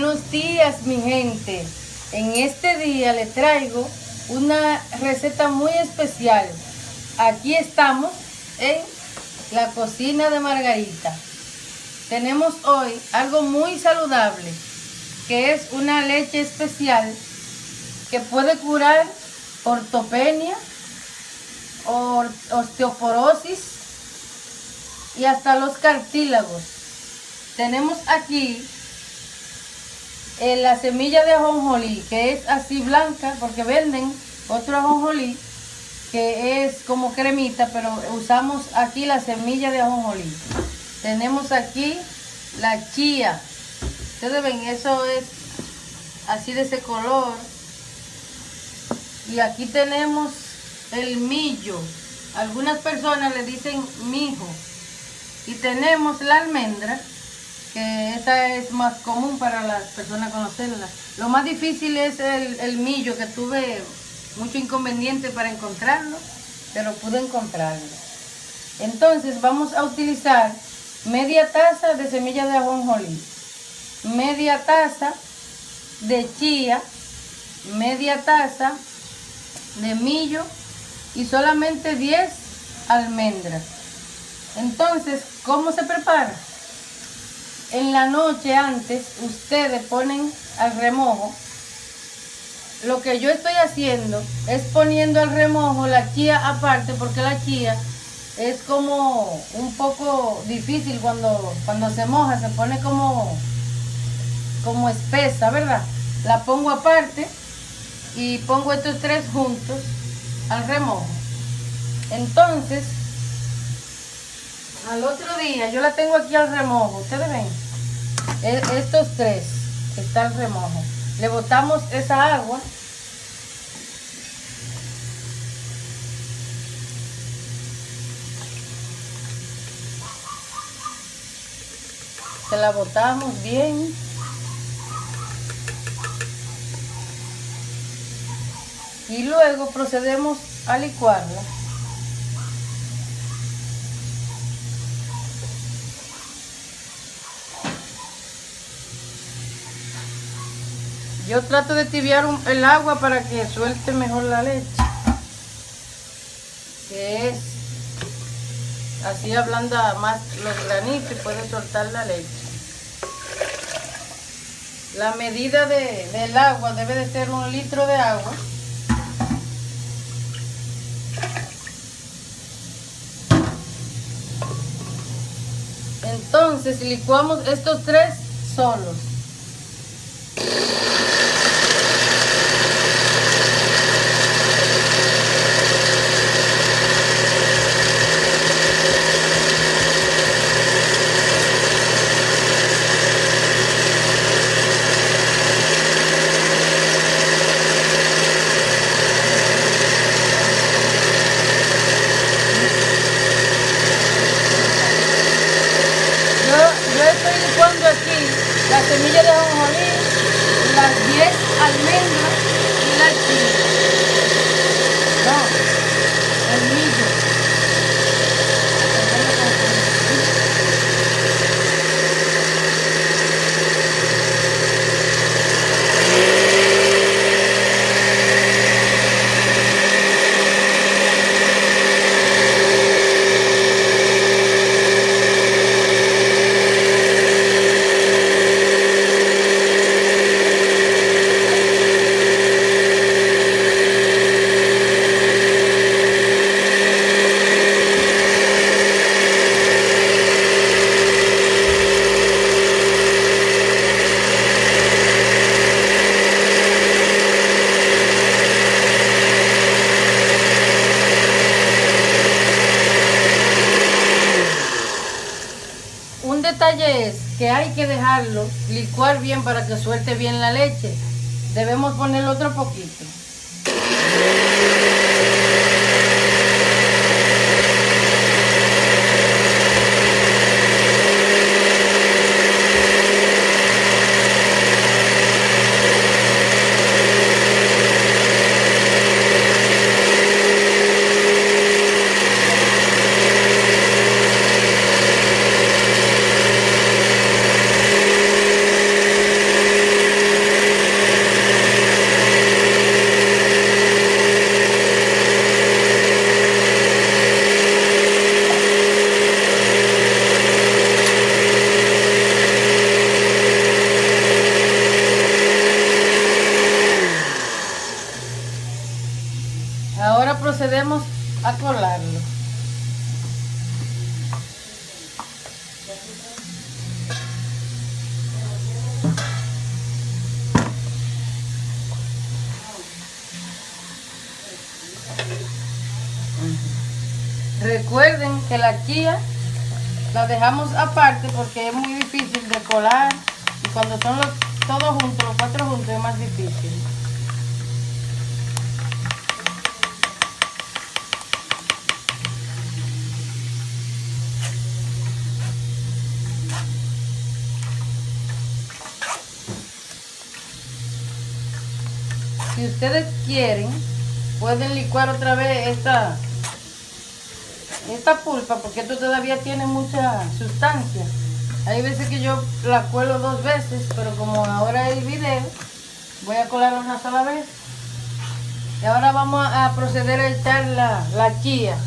Buenos días mi gente. En este día les traigo una receta muy especial. Aquí estamos en la cocina de Margarita. Tenemos hoy algo muy saludable, que es una leche especial que puede curar ortopenia, osteoporosis y hasta los cartílagos. Tenemos aquí eh, la semilla de ajonjolí, que es así blanca, porque venden otro ajonjolí que es como cremita, pero usamos aquí la semilla de ajonjolí. Tenemos aquí la chía. Ustedes ven, eso es así de ese color. Y aquí tenemos el millo. Algunas personas le dicen mijo. Y tenemos la almendra que esa es más común para las personas conocerla. Lo más difícil es el, millo, que tuve mucho inconveniente para encontrarlo, pero pude encontrarlo. Entonces vamos a utilizar media taza de semilla de ajonjolí, media taza de chía, media taza de millo y solamente 10 almendras. Entonces, ¿cómo se prepara? En la noche antes ustedes ponen al remojo. Lo que yo estoy haciendo es poniendo al remojo la chía aparte porque la chía es como un poco difícil cuando, cuando se moja, se pone como, como espesa, ¿verdad? La pongo aparte y pongo estos tres juntos al remojo. Entonces, al otro día, yo la tengo aquí al remojo, ustedes ven. E, estos tres está al remojo. Le botamos esa agua. Se la botamos bien. Y luego procedemos a licuarla. Yo trato de tibiar el agua para que suelte mejor la leche. Que es así ablanda más los granitos y puede soltar la leche. La medida del agua debe de ser un litro de agua. Entonces licuamos estos tres solos. Semilla de ajonjolí, las 10 almendras y la chile. Detalle es que hay que dejarlo licuar bien para que suelte bien la leche. Debemos ponerle otro poquito. Ahora procedemos a colarlo. Recuerden que la chía la dejamos aparte porque es muy difícil de colar y cuando son los, todos juntos, los cuatro juntos es más difícil. Si ustedes quieren, pueden licuar otra vez esta esta pulpa porque esto todavía tiene mucha sustancia. Hay veces que yo la cuelo dos veces, pero como ahora hay video, voy a colarla una sola vez. Y ahora vamos a proceder a echar la, la chía.